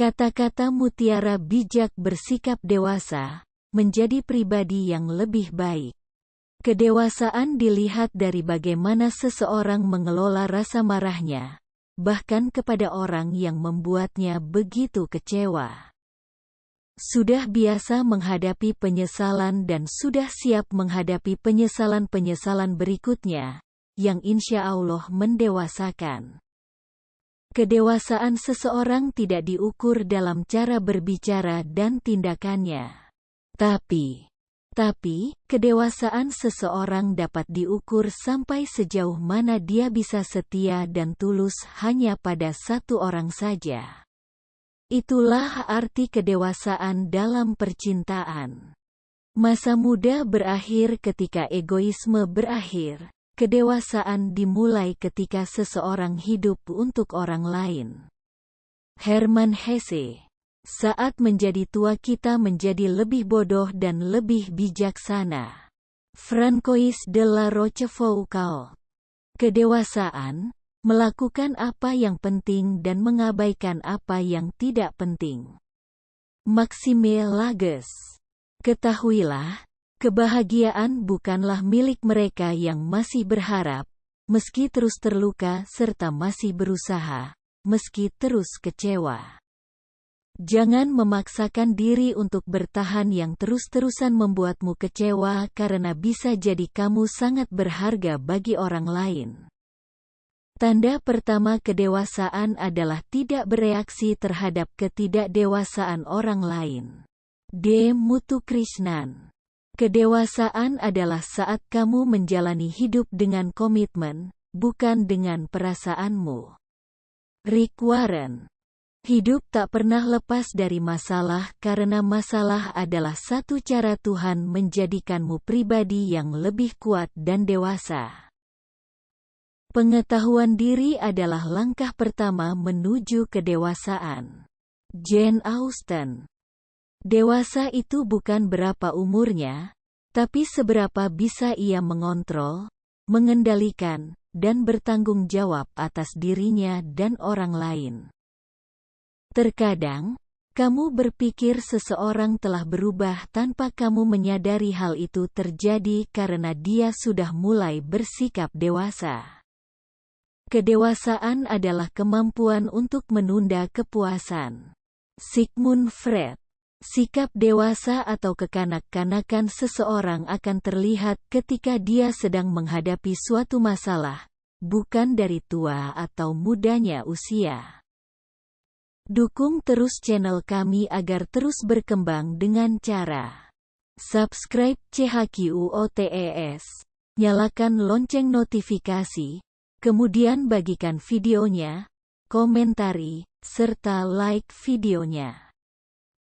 Kata-kata mutiara bijak bersikap dewasa, menjadi pribadi yang lebih baik. Kedewasaan dilihat dari bagaimana seseorang mengelola rasa marahnya, bahkan kepada orang yang membuatnya begitu kecewa. Sudah biasa menghadapi penyesalan dan sudah siap menghadapi penyesalan-penyesalan berikutnya, yang insya Allah mendewasakan. Kedewasaan seseorang tidak diukur dalam cara berbicara dan tindakannya. Tapi, tapi, kedewasaan seseorang dapat diukur sampai sejauh mana dia bisa setia dan tulus hanya pada satu orang saja. Itulah arti kedewasaan dalam percintaan. Masa muda berakhir ketika egoisme berakhir, Kedewasaan dimulai ketika seseorang hidup untuk orang lain. Herman Hesse Saat menjadi tua kita menjadi lebih bodoh dan lebih bijaksana. Francois de la Rochefoucauld Kedewasaan, melakukan apa yang penting dan mengabaikan apa yang tidak penting. Maxime Lages Ketahuilah, Kebahagiaan bukanlah milik mereka yang masih berharap, meski terus terluka serta masih berusaha, meski terus kecewa. Jangan memaksakan diri untuk bertahan yang terus-terusan membuatmu kecewa karena bisa jadi kamu sangat berharga bagi orang lain. Tanda pertama kedewasaan adalah tidak bereaksi terhadap ketidakdewasaan orang lain. D. Mutu Krishnan Kedewasaan adalah saat kamu menjalani hidup dengan komitmen, bukan dengan perasaanmu. Rick Warren Hidup tak pernah lepas dari masalah karena masalah adalah satu cara Tuhan menjadikanmu pribadi yang lebih kuat dan dewasa. Pengetahuan diri adalah langkah pertama menuju kedewasaan. Jane Austen Dewasa itu bukan berapa umurnya, tapi seberapa bisa ia mengontrol, mengendalikan, dan bertanggung jawab atas dirinya dan orang lain. Terkadang, kamu berpikir seseorang telah berubah tanpa kamu menyadari hal itu terjadi karena dia sudah mulai bersikap dewasa. Kedewasaan adalah kemampuan untuk menunda kepuasan. Sigmund Freud Sikap dewasa atau kekanak-kanakan seseorang akan terlihat ketika dia sedang menghadapi suatu masalah, bukan dari tua atau mudanya usia. Dukung terus channel kami agar terus berkembang dengan cara subscribe CHQOTES, nyalakan lonceng notifikasi, kemudian bagikan videonya, komentari, serta like videonya.